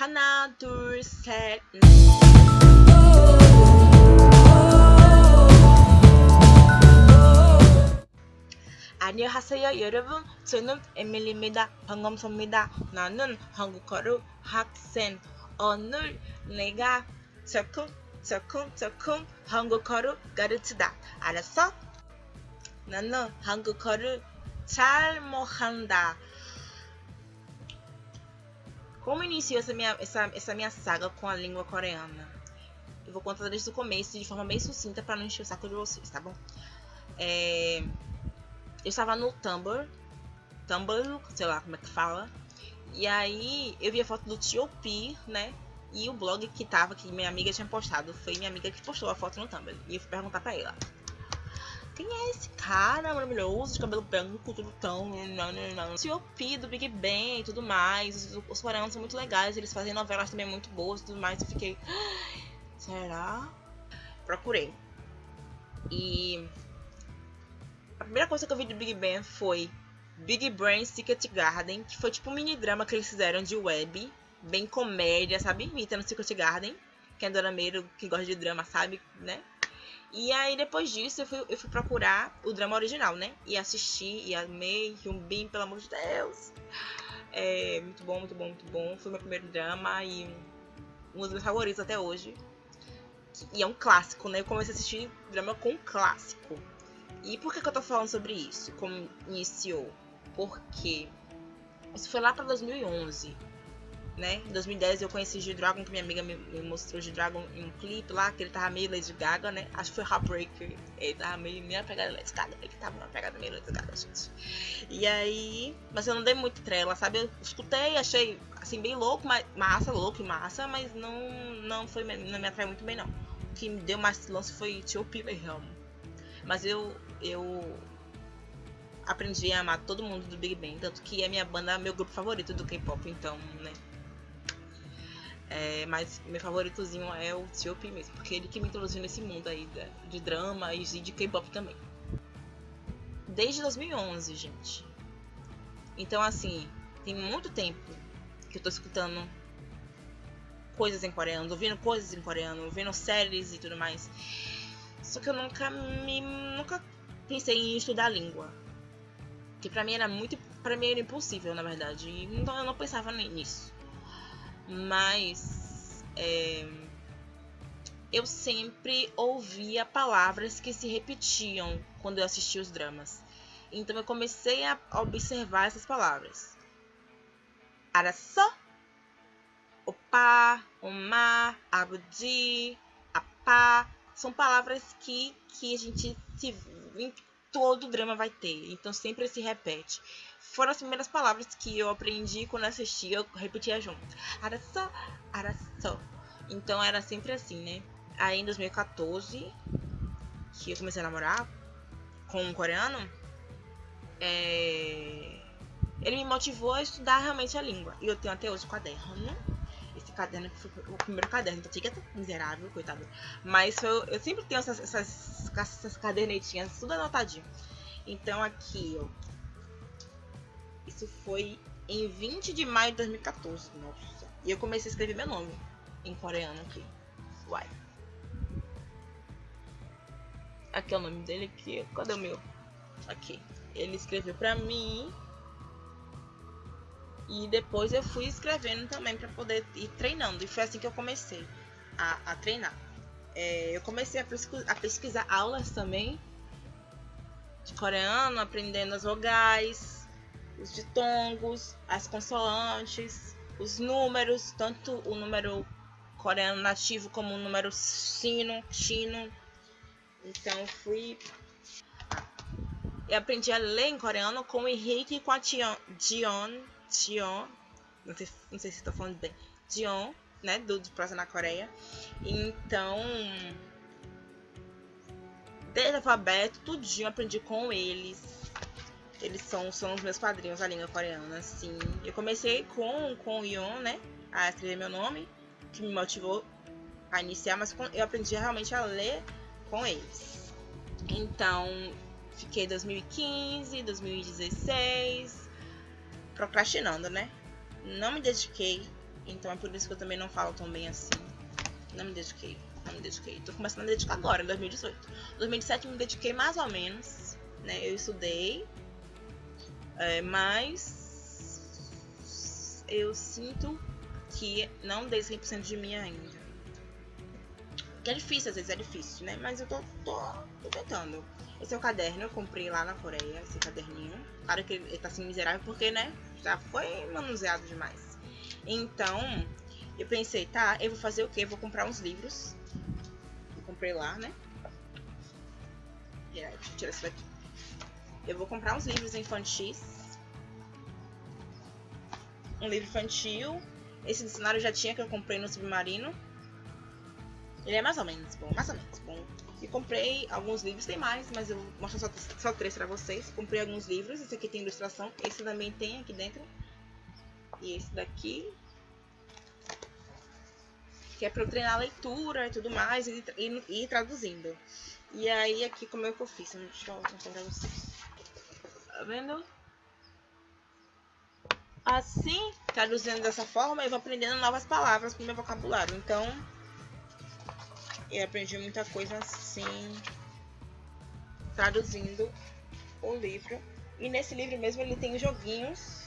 하나, 둘, 셋. 안녕하세요 여러분. 저는 에밀리입니다. 반갑습니다. 나는 한국어로 학생. 오늘 내가 조금 조금 조금 한국어를 가르치다. 알았어? 나는 한국어를 잘 못한다 como iniciou essa minha, essa, essa minha saga com a língua coreana? Eu vou contar desde o começo de forma bem sucinta para não encher o saco de vocês, tá bom? É, eu estava no Tumblr, Tumblr, sei lá como é que fala, e aí eu vi a foto do T.O.P, né? E o blog que tava, que minha amiga tinha postado, foi minha amiga que postou a foto no Tumblr. E eu fui perguntar pra ela. Quem é esse cara maravilhoso, de cabelo branco, tudo tão. T.O.P do Big Bang e tudo mais. Os, os coreanos são muito legais, eles fazem novelas também muito boas e tudo mais. Eu fiquei. Será? Procurei. E. A primeira coisa que eu vi do Big Bang foi Big Brain Secret Garden, que foi tipo um mini drama que eles fizeram de web, bem comédia, sabe? Imitando Secret Garden. Que é Dona Meiro, que gosta de drama, sabe, né? E aí, depois disso, eu fui, eu fui procurar o drama original, né? E assisti, e amei, Hyunbin, pelo amor de Deus. É muito bom, muito bom, muito bom. Foi meu primeiro drama e um dos meus favoritos até hoje. E é um clássico, né? Eu comecei a assistir drama com um clássico. E por que, que eu tô falando sobre isso? Como iniciou? Porque isso foi lá pra 2011 né? Em 2010 eu conheci G-Dragon, que minha amiga me, mostrou G-Dragon em um clipe lá, que ele tava meio Lady Gaga, né? Acho que foi Heartbreaker. Ele tava meio minha pegada Lady Gaga. Ele tava uma pegada meio Lady Gaga, gente. E aí... Mas eu não dei muito trela, sabe? Eu escutei, achei, assim, bem louco, mas, massa, louco e massa, mas não, não, foi, não me atraiu muito bem, não. O que me deu mais lance foi Tio Pilgrim. Mas eu... eu aprendi a amar todo mundo do Big Bang, tanto que é minha banda, meu grupo favorito do K-pop, então, né? É, mas meu favoritozinho é o T.O.P mesmo, porque ele que me introduziu nesse mundo aí de, de drama e de K-pop também. Desde 2011, gente. Então, assim, tem muito tempo que eu tô escutando coisas em coreano, ouvindo coisas em coreano, ouvindo séries e tudo mais. Só que eu nunca me nunca pensei em estudar a língua. Que pra mim era muito, para mim era impossível, na verdade. Então eu não pensava nisso mas é, eu sempre ouvia palavras que se repetiam quando eu assistia os dramas. Então eu comecei a observar essas palavras. Araçó, opa, omá, abudi, apá. São palavras que, que a gente se, todo drama vai ter. Então sempre se repete foram as primeiras palavras que eu aprendi quando assisti, eu repetia junto. Araçó, araçó. Então era sempre assim, né? Aí em 2014, que eu comecei a namorar com um coreano, é... ele me motivou a estudar realmente a língua. E eu tenho até hoje o caderno. Esse caderno que foi o primeiro caderno, então fica miserável, coitado. Mas eu, eu sempre tenho essas, essas, essas cadernetinhas, tudo anotadinho. Então aqui, ó, isso foi em 20 de maio de 2014. Nossa. E eu comecei a escrever meu nome em coreano aqui. Uai. Aqui é o nome dele aqui. Cadê o meu? Aqui. Ele escreveu pra mim. E depois eu fui escrevendo também para poder ir treinando. E foi assim que eu comecei a, a treinar. É, eu comecei a, pesquisar, a pesquisar aulas também de coreano, aprendendo as vogais, os ditongos, as consoantes, os números, tanto o número coreano nativo como o número sino, chino. Então fui eu aprendi a ler em coreano com o Henrique e com a Dion, Dion, Dion não sei, não sei se estou falando bem, Dion, né, do, do Prosa na Coreia. Então, desde alfabeto, tudinho aprendi com eles. Eles são, são os meus padrinhos da língua coreana, assim. Eu comecei com, com o Yon, né? A escrever meu nome, que me motivou a iniciar, mas eu aprendi realmente a ler com eles. Então, fiquei 2015, 2016 procrastinando, né? Não me dediquei Então é por isso que eu também não falo tão bem assim. Não me dediquei. Não me dediquei. Tô começando a me dedicar agora, em 2018. Em 2017 me dediquei mais ou menos. Né? Eu estudei. É, mas eu sinto que não dei 100% de mim ainda. Que é difícil, às vezes é difícil, né? Mas eu tô, tô, tô tentando. Esse é o caderno, eu comprei lá na Coreia, esse caderninho. Claro que ele tá assim miserável porque, né? Já foi manuseado demais. Então, eu pensei, tá, eu vou fazer o quê? Eu vou comprar uns livros. Eu comprei lá, né? Deixa eu tirar isso daqui. Eu vou comprar uns livros infantis. Um livro infantil. Esse dicionário já tinha que eu comprei no Submarino. Ele é mais ou menos bom, mais ou menos bom. E comprei alguns livros, tem mais, mas eu vou mostrar só, só três pra vocês. Comprei alguns livros, esse aqui tem ilustração, esse também tem aqui dentro. E esse daqui. Que é pra eu treinar a leitura e tudo mais, e, e, e traduzindo. E aí aqui como é que eu fiz, deixa eu mostrar pra vocês. Tá vendo? Assim, traduzindo dessa forma, eu vou aprendendo novas palavras pro meu vocabulário. Então, eu aprendi muita coisa assim, traduzindo o livro. E nesse livro mesmo ele tem joguinhos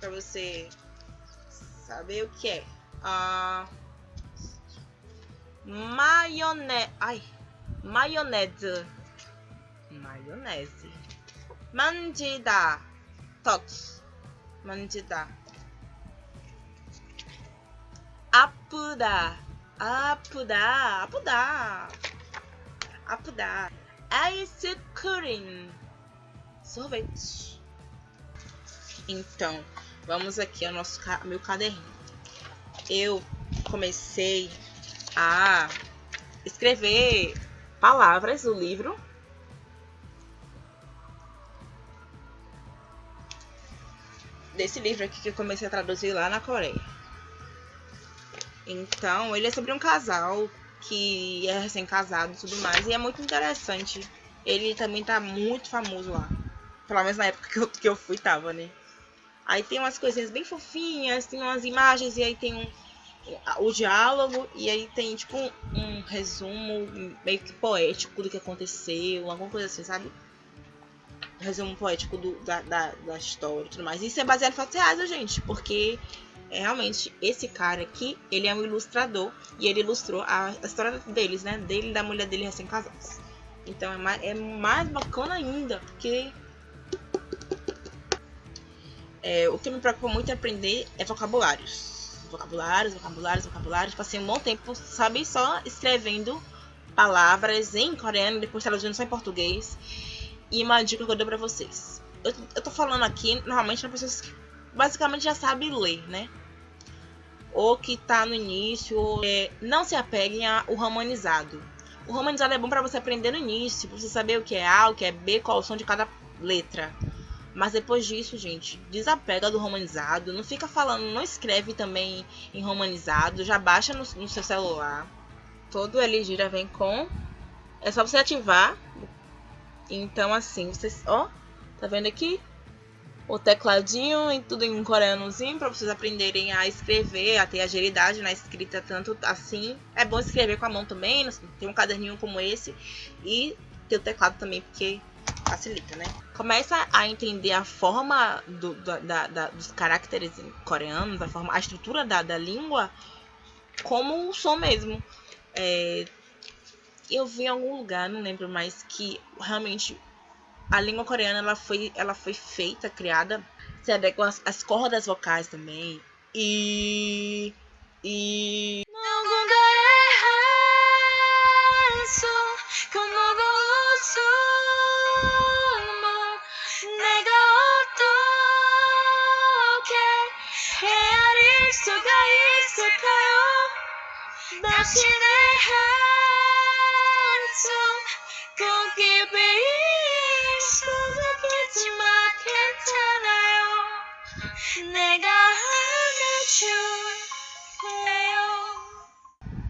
para você saber o que é. Ah, maionese. Ai, maionese. Maionese. Mandida. Toque. Mandida. Apuda. Apuda. Apuda. Apuda. Ice cream. Sorvete. Então, vamos aqui ao nosso meu caderninho. Eu comecei a escrever palavras do livro. Desse livro aqui que eu comecei a traduzir lá na Coreia. Então, ele é sobre um casal que é recém-casado e tudo mais. E é muito interessante. Ele também tá muito famoso lá. Pelo menos na época que eu, que eu fui, tava, né? Aí tem umas coisinhas bem fofinhas, tem umas imagens e aí tem um, o diálogo e aí tem tipo um, um, resumo meio que poético do que aconteceu, alguma coisa assim, sabe? Um resumo poético do, da, da, da, história e tudo mais. Isso é baseado em fatos reais, gente, porque é, realmente esse cara aqui, ele é um ilustrador e ele ilustrou a, a história deles, né? Dele e da mulher dele recém-casados. Então é mais, é mais bacana ainda, porque é, o que me preocupa muito é aprender é vocabulários. Vocabulários, vocabulários, vocabulários. Passei um bom tempo, sabe, só escrevendo palavras em coreano, depois traduzindo só em português. E uma dica que eu dou pra vocês. Eu, eu tô falando aqui, normalmente, para pessoas que basicamente já sabem ler, né? Ou que tá no início. É, não se apeguem ao romanizado. O romanizado é bom para você aprender no início, pra você saber o que é A, o que é B, qual é o som de cada letra. Mas depois disso, gente, desapega do romanizado. Não fica falando, não escreve também em romanizado. Já baixa no, no seu celular. Todo LG já vem com. É só você ativar. Então, assim, vocês. Ó, tá vendo aqui? O tecladinho e tudo em coreanozinho para vocês aprenderem a escrever, a ter agilidade na escrita, tanto assim. É bom escrever com a mão também, tem um caderninho como esse. E ter o teclado também, porque facilita, né? Começa a entender a forma do, da, da, dos caracteres coreanos, a, forma, a estrutura da, da língua como o som mesmo. É, eu vi em algum lugar, não lembro mais, que realmente a língua coreana ela foi, ela foi feita, criada, se adequa às, cordas vocais também. E. E.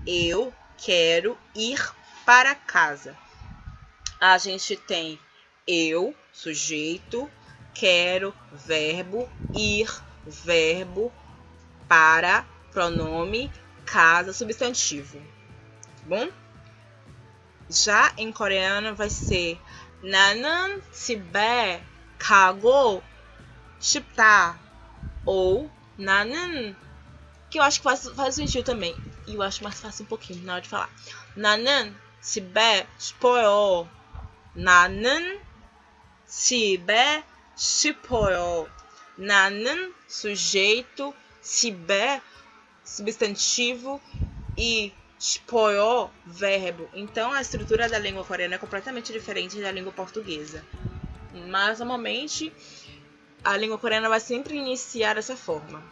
Eu quero ir para casa. A gente tem eu, sujeito, quero, verbo, ir, verbo, para, pronome, casa, substantivo. Tá bom? Já em coreano vai ser 나는 집에 가고 싶다 ou 나는 que eu acho que faz, faz sentido também e eu acho mais fácil um pouquinho na hora de falar 나는 집에 싶어요 나는 집에 싶어요 나는 sujeito 집에 substantivo e spoyo, verbo. Então a estrutura da língua coreana é completamente diferente da língua portuguesa. Mas normalmente a língua coreana vai sempre iniciar dessa forma.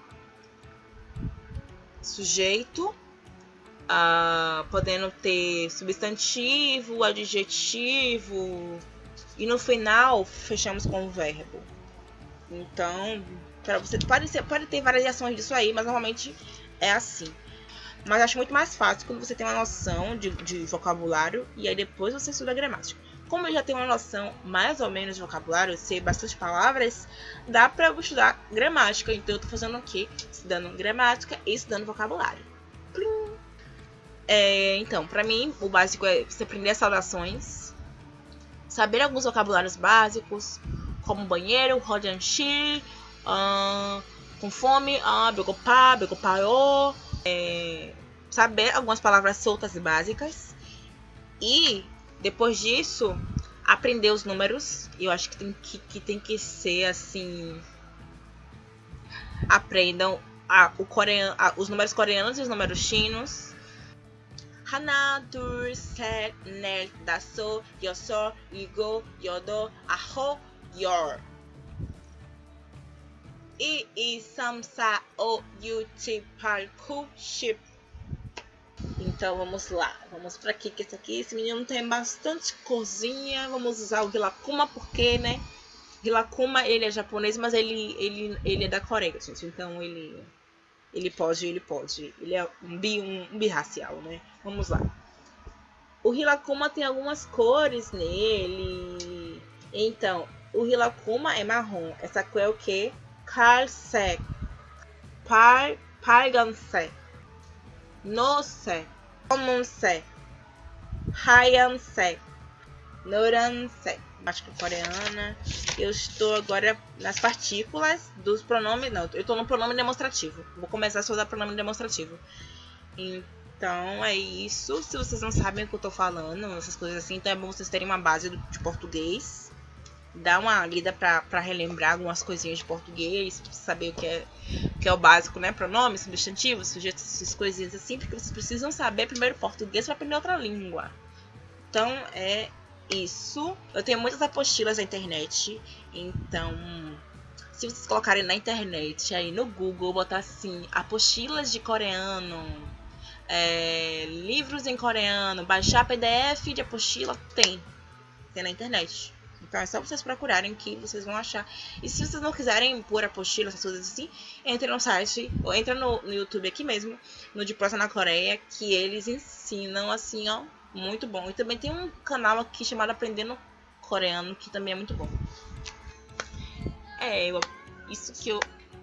Sujeito, ah, podendo ter substantivo, adjetivo, e no final fechamos com o verbo. Então, para você pode, ser, pode ter variações disso aí, mas normalmente é assim. Mas acho muito mais fácil quando você tem uma noção de, de vocabulário e aí depois você estuda gramática. Como eu já tenho uma noção mais ou menos de vocabulário, sei bastante palavras, dá pra eu estudar gramática. Então eu tô fazendo o quê? Estudando gramática e estudando vocabulário. É, então, pra mim, o básico é você aprender as saudações, saber alguns vocabulários básicos, como banheiro, rodanchi, uh, com fome, uh, begopá, begopaiô, é, saber algumas palavras soltas e básicas. E depois disso, aprender os números. Eu acho que tem que, que, tem que ser assim. Aprendam a, o coreano, a, os números coreanos e os números chinos. 하나, 둘, 셋, 넷, 다섯, 여섯, 일곱, 여덟, 아홉, 열. 1, 2, 3, 4, 5, 6, 7, 8, 9, 10. Então vamos lá, vamos para aqui, que esse aqui, esse menino tem bastante corzinha. Vamos usar o Hilakuma porque, né? Hilakuma, ele é japonês, mas ele, ele, ele é da Coreia, gente. Então ele, ele pode, ele pode. Ele é um, bi, um, um birracial, né? Vamos lá. O Hilakuma tem algumas cores nele. Então, o Hilakuma é marrom. Essa cor é o quê? Kalse, par, Parganse, Nose, Comunse, Hayanse, Noranse. Gramática é coreana. Eu estou agora nas partículas dos pronomes. Não, eu estou no pronome demonstrativo. Vou começar a estudar pronome demonstrativo. Então é isso. Se vocês não sabem o que eu estou falando, essas coisas assim, então é bom vocês terem uma base de português dar uma lida para relembrar algumas coisinhas de português, saber o que é, o que é o básico, né? Pronomes, substantivos, sujeitos, essas coisinhas assim, porque vocês precisam saber primeiro português para aprender outra língua. Então é isso. Eu tenho muitas apostilas na internet, então se vocês colocarem na internet aí no Google, botar assim, apostilas de coreano, é, livros em coreano, baixar PDF de apostila, tem. Tem na internet. Então é só vocês procurarem que vocês vão achar. E se vocês não quiserem pôr apostila, essas coisas assim, entre no site, ou entra no, no YouTube aqui mesmo, no de Prosa na Coreia, que eles ensinam assim, ó, muito bom. E também tem um canal aqui chamado Aprendendo Coreano, que também é muito bom. É, eu, isso que eu,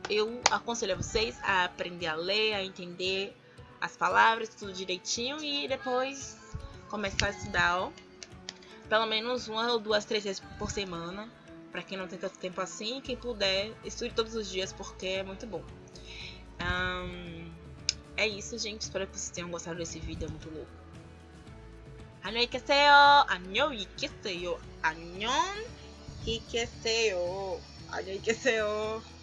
eu aconselho a vocês a aprender a ler, a entender as palavras, tudo direitinho e depois começar a estudar, ó pelo menos uma ou duas, três vezes por semana. Para quem não tem tanto tempo assim, quem puder, estude todos os dias porque é muito bom. Um, é isso, gente. Espero que vocês tenham gostado desse vídeo. É muito louco. Annyeonghaseyo! Annyeonghaseyo! que Annyeonghaseyo!